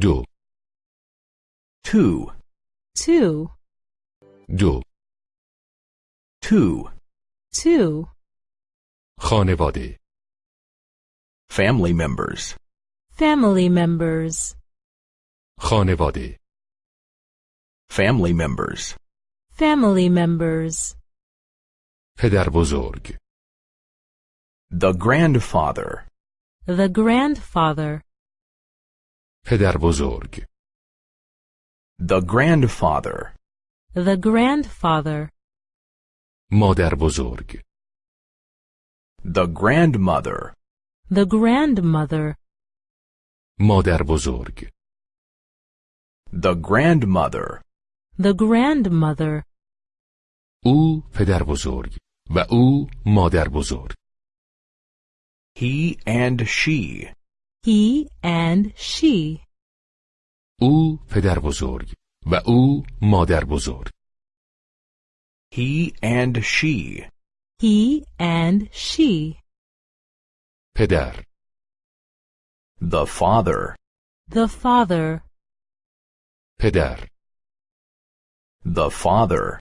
دو two, two, دو two, two, خانواده family members, family members, خانواده family members, family members, پدر بزرگ the grandfather, the grandfather, پدر بزرگ the grandfather, the grandfather, مادر بزرگ the grandmother, the grandmother, مادر بزرگ the grandmother, the grandmother, او پدر بزرگ و او مادر بزرگ he and she, he and she, او پدر بزرگ و او مادر بزرگ he and she, he and she, پدر the father, the father, پدر the father,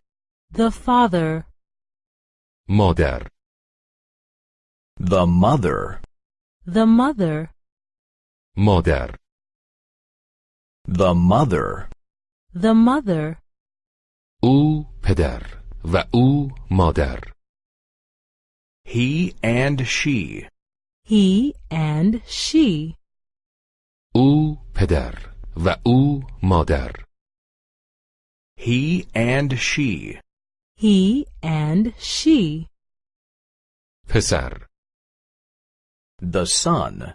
the father, مادر the mother, the mother, مادر the mother, the mother, او پدر و او مادر he and she, he and she, او پدر و او مادر he and she, he and she, پسر the son,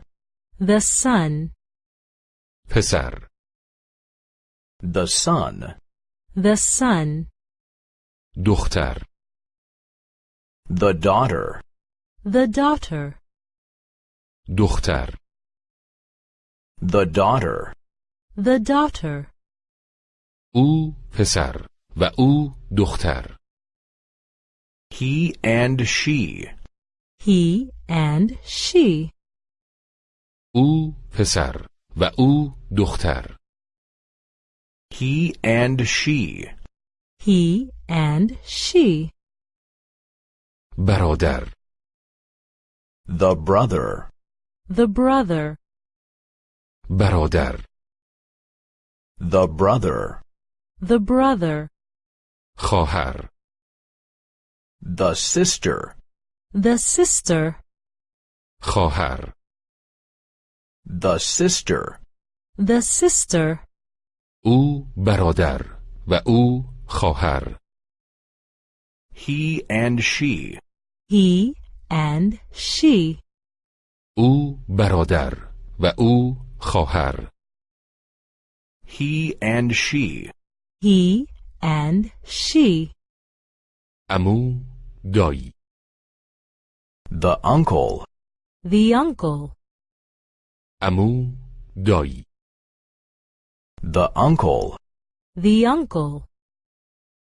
the son, پسر the son, the son, دختر the daughter, the daughter, دختر the daughter, the daughter, او پسر و او دختر he and she, he and she, او پسر و او دختر he and she, he and she, برادر the brother, the brother, برادر the brother, the brother, خواهر the sister, the sister, خواهر the sister, the sister, او برادر و او خواهر he and she, he and she, او برادر و او خواهر he and she, he and she, امو دایی the uncle, the uncle, امو دایی the uncle, the uncle,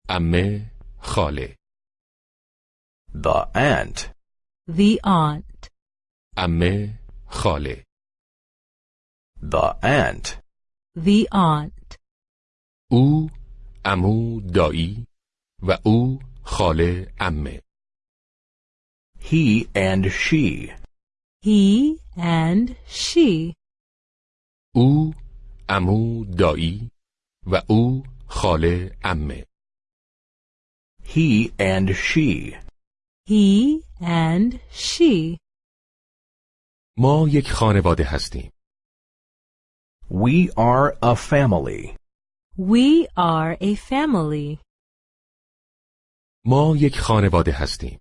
امه خاله the aunt, the aunt, امه خاله the aunt, the aunt, او امو دایی و او خاله امه he and she, He and she, او امو دایی و او خاله امه he and she, he and she. ما یک خانواده هستیم we are a family. We are a family. ما یک خانواده هستیم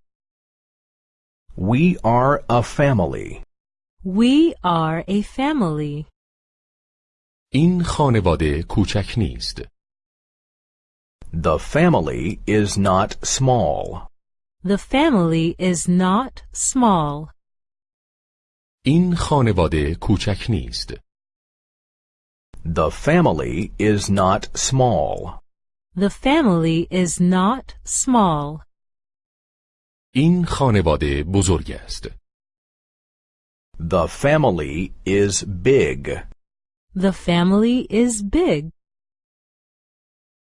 We are a family. We are a family. این خانواده کوچک نیست The family is not small. The family is not small. این خانواده کوچک نیست The family is not small. The family is not small. این خانواده بزرگ است The family is big. The family is big.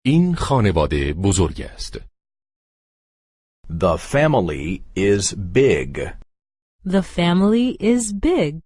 این خانواده بزرگ است. The family is big. The family is big.